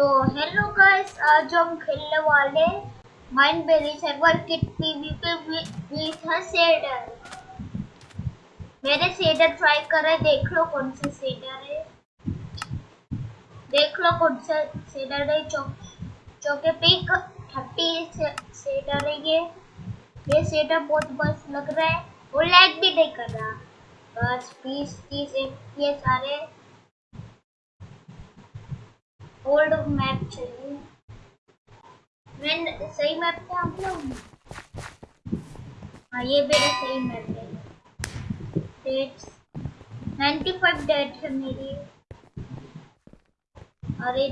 तो hello guys आज हम खेलने वाले mind berry server kit PvP with shader मेरे शेडर ट्राई कर रहे देख लो कौन से शेडर है। देख लो कौन सा शेडर है चौ चौके पिक थर्टी शेडर है ये। ये शेडर बहुत मस्त लग रहा है। वो लैग भी नहीं कर रहा। बस, बीस, तीस ये सारे ओल्ड मैप चाहिए मैं सही मैप पे आप लोग हाँ ये मेरा सही मैप है। डेट्स 95 डेट है मेरी। अरे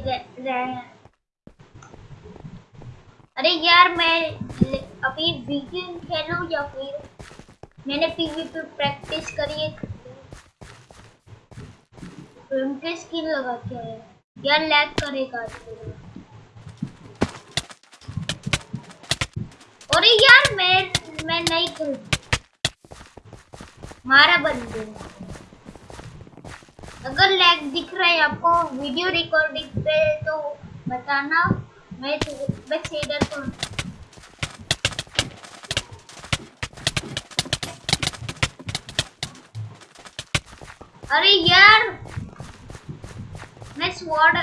अरे यार, मैं अभी वीकेंड खेलूं या फिर मैंने पीवीपी प्रैक्टिस करी है। उनके स्किल लगा के है यार लैग करेगा अरे यार, मैं मैं नहीं खेल मारा बंदे अगर लैग दिख रहा है आपको वीडियो रिकॉर्डिंग पे तो बताना। मैं मैं शेडर को अरे यार मैं स्वॉर्ड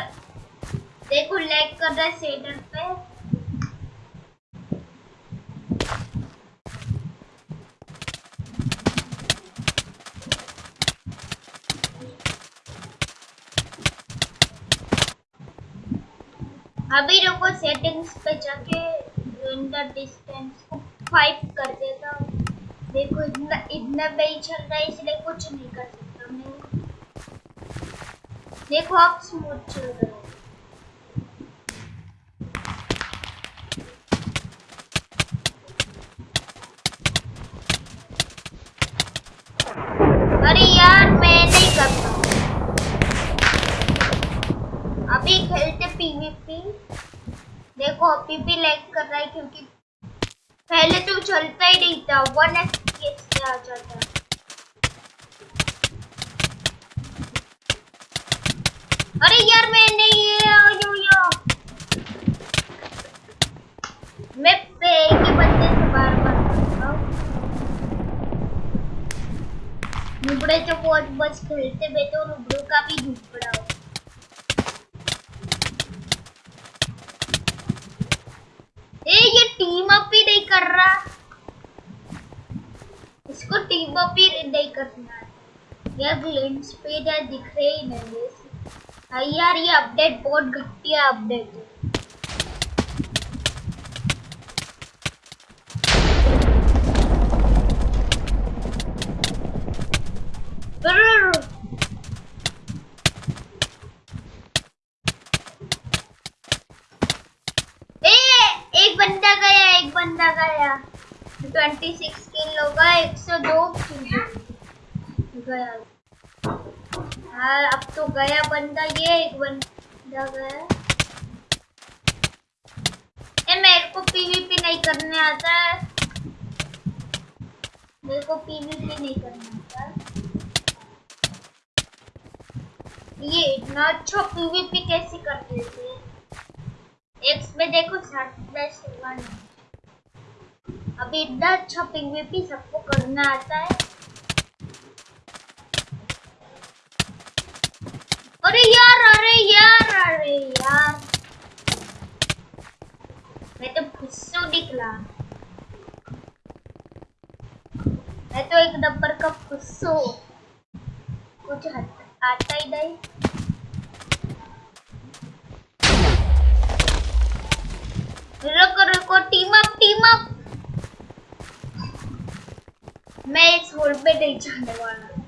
देखो लैग कर रहा है सेडर पे। अभी रुको सेटिंग्स पे जाके रेंडर डिस्टेंस को फाइव कर देता हूँ। देखो इतना इतना नहीं चल रहा है, इसलिए कुछ नहीं कर सकता। देखो आप स्मूथ चल रहे हो अरे यार मैं नहीं करता अभी खेलते पीवीपी देखो अभी लैग कर रहा है क्योंकि पहले तो चलता ही नहीं था वन एफ़ आ जाता अरे यार मैं नहीं यो यो मैं पे ही बंदे से बार बार नुबड़े तो बहुत बस खेलते बे तो नुबड़ों का भी नुबड़ा हो। ए, ये टीम अप ही नहीं कर रहा। इसको टीम अप ही नहीं करना यार ग्लिम्स पे दिख रहे ही नहीं हाँ यार ये अपडेट बहुत घटिया अपडेट है। गया एक बंदा गया। गया। हाँ अब तो गया बंदा, ये एक बंदा गया। ए, मेरे को पीवीपी नहीं करने आता है। मेरे को पीवीपी नहीं करने आता ये इतना अच्छा पीवीपी कैसे कर देते हैं? एक्स में देखो वन अभी इतना अच्छा पीवीपी सबको करना आता है अरे यार अरे यार अरे यार। मैं तो निकला मैं तो एक नंबर का कुछ आता ही नहीं। रुको रुको टीम अप टीम अप मैं इस होल पे नहीं जाने वाला।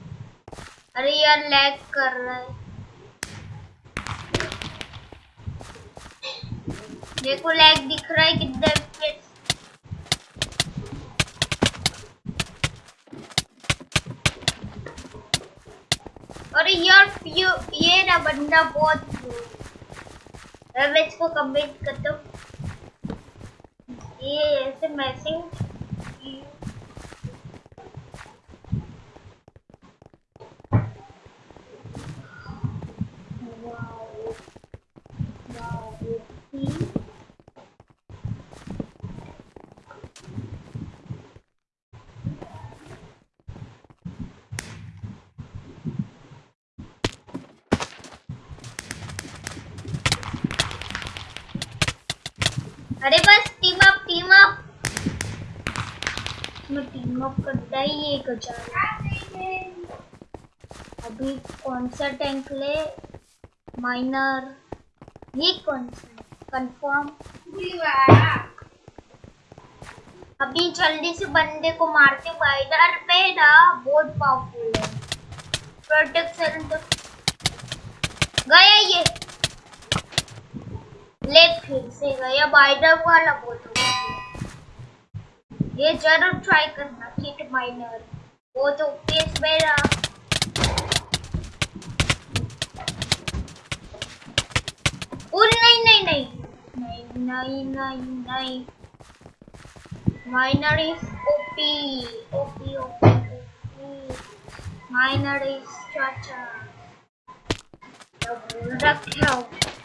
अरे यार लैग कर रहा है। देखो लैग दिख रहा है कितने अरे यार, ये ना बंदा बहुत मैं इसको कमेंट करता हूँ। ये ऐसे मैसिंग अरे बस टीम अप टीम अप मैं टीम अप करता ही एक हज़ार। अभी कौन सा टैंक ले माइनर ये कौन सा कंफर्म अभी जल्दी से बंदे को मारते वाइडर पे ना, बहुत पावरफुल है। प्रोटेक्शन तो गया ये। ले फिर से गया बाइडर वाला बहुत ये ज़रूर ट्राई करना किट माइनर वो तो केस मेरा नहीं नहीं नहीं नहीं नहीं नहीं नहीं Miner is OP. OP, OP, OP. Miner is Chacha. रखा इसको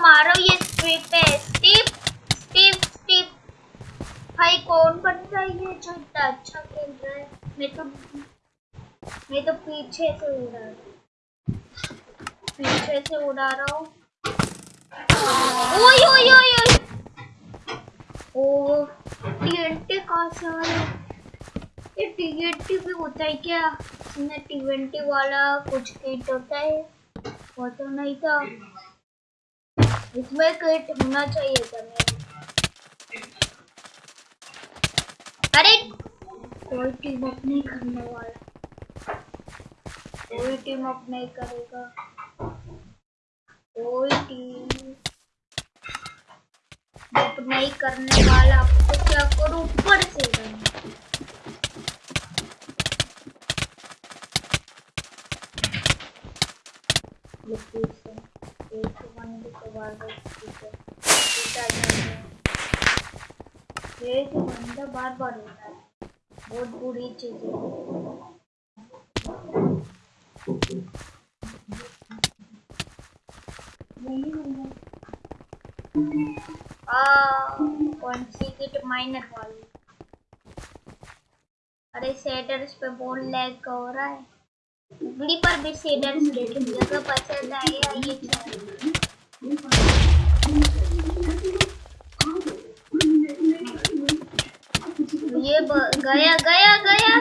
मारो ये स्ट्रीप पे। स्टीप स्टीप स्टीप भाई, कौन बन रहा है ये जो इतना अच्छा खेल रहा है? मैं तो मैं तो पीछे से उड़ा रहा पीछे से उड़ा रहा हूँ। ओए ओए ओए ओ टीएनटी कहाँ से आया ये टीएनटी भी होता है क्या? इसमें टीएनटी वाला कुछ किट होता है? वो तो नहीं था। इसमें किट होना चाहिए था मेरे अरे! कोई टीम अप नहीं करने वाला। कोई टीम अप नहीं करेगा। कोई टीम जब नहीं करने वाला। तो क्या करूँ? ऊपर से एक बंदा बार बार होता है बहुत बुरी चीज़ है किट माइनर वाली अरे सेडर्स पे बोल लैग हो रहा है पर भी लेकिन जगह पसंद आया ये ये गया गया गया।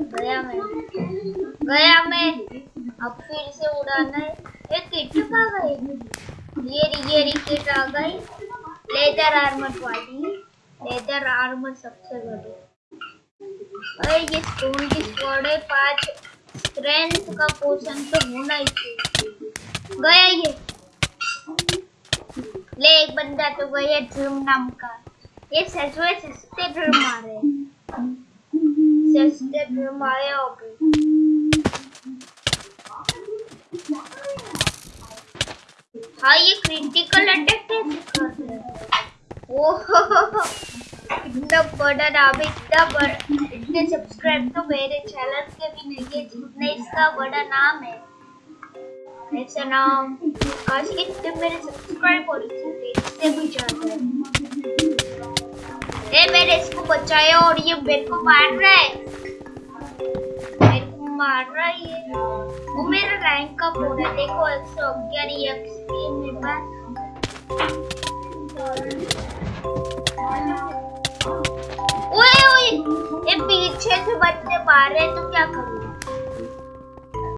गया मैं। गया मैं। अब फिर से उड़ाना है। एक किट कहाँ गई। ये ये रिकेट आ गई। लेदर आर्मर वाली। लेदर आर्मर सबसे बड़ी। अरे, ये स्टोन की स्क्वाड है। पाँच स्ट्रेंथ का पोशन तो होना ही चाहिए। गया ये। ले एक बंदा तो गया ड्रीम नाम का। ये सचवे सस्ते ड्रीम रहे सस्ते ड्रीम आए हो गए हाँ ये क्रिटिकल अटैक कैसे कर रहे हैं ओह, इतना बड़ा नाम इतना बड़ा इतने सब्सक्राइब तो मेरे चैनल के भी नहीं है जितने इसका बड़ा नाम है। ऐसा नाम आज इतने मेरे सब्सक्राइब और इससे भी ज़्यादा है ए मैंने इसको बचाया और ये मेरे को मार रहा है। मेरे रहा है वो मेरा रैंक का फ़ोन है। देखो एक सौ ग्यारह एक्सपी मेरे पास। ओए ओए, ये पीछे से बच्चे मार रहे तो क्या करूँ?